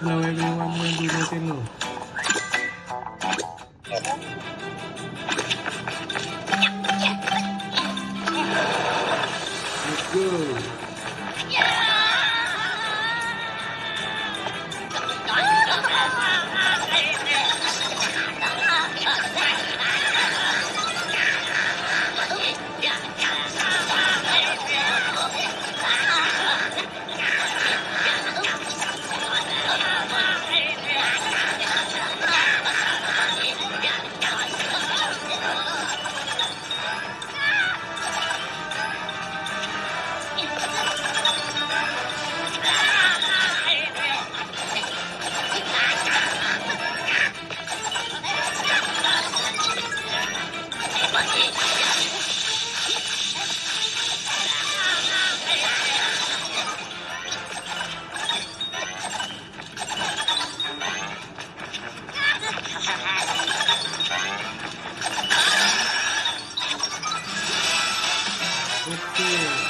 Laway na yung ano yung dudutin with.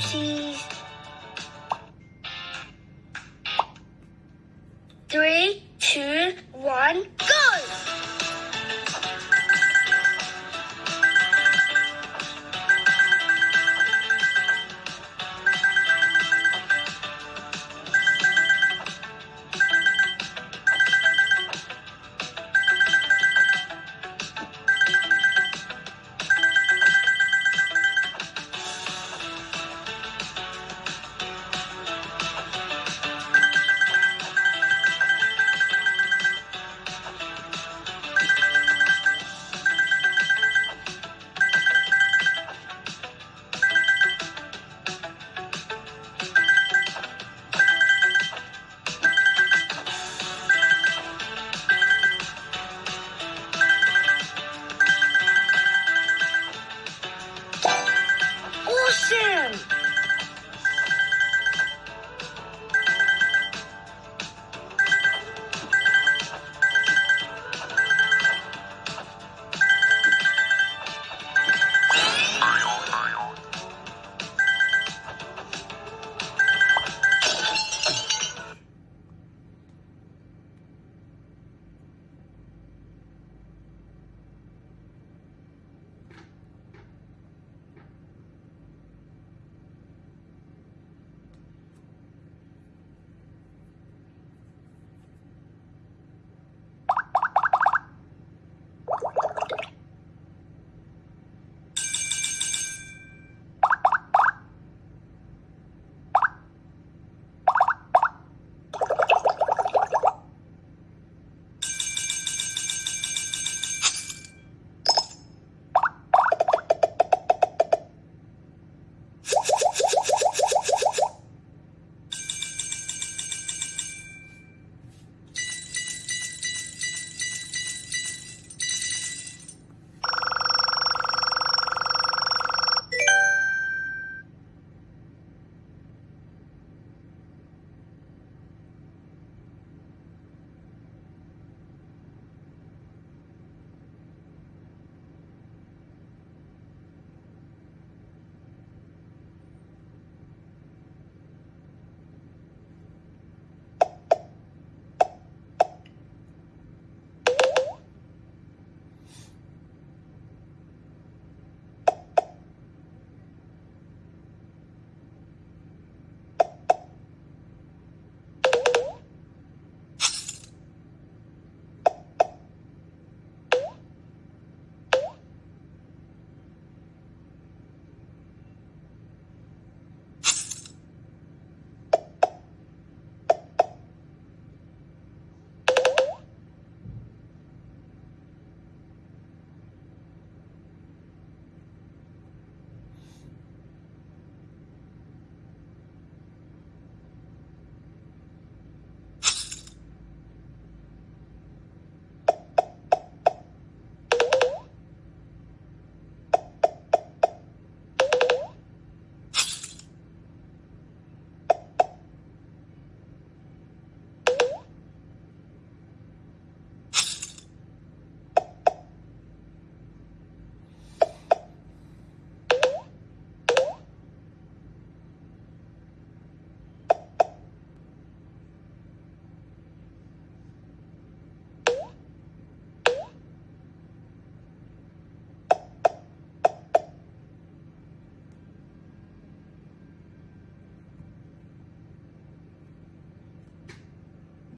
心。